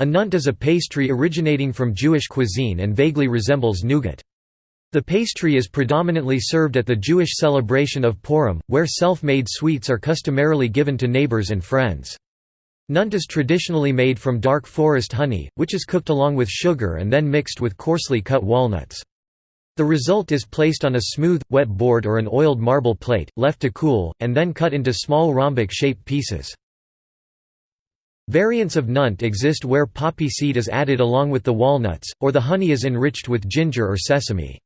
A nunt is a pastry originating from Jewish cuisine and vaguely resembles nougat. The pastry is predominantly served at the Jewish celebration of Purim, where self-made sweets are customarily given to neighbors and friends. Nunt is traditionally made from dark forest honey, which is cooked along with sugar and then mixed with coarsely cut walnuts. The result is placed on a smooth, wet board or an oiled marble plate, left to cool, and then cut into small rhombic-shaped pieces. Variants of nunt exist where poppy seed is added along with the walnuts, or the honey is enriched with ginger or sesame.